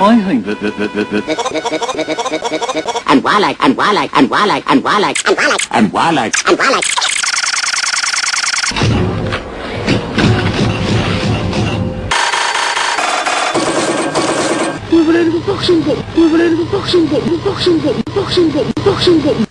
I think that, that, that, that, that and wildlife, and wildlife, and wildlife, and wildlife, and wildlife, and wildlife and Unbelievable boxing book. Unbelievable boxing book. Boxing book. Boxing book. Boxing book. Boxing book.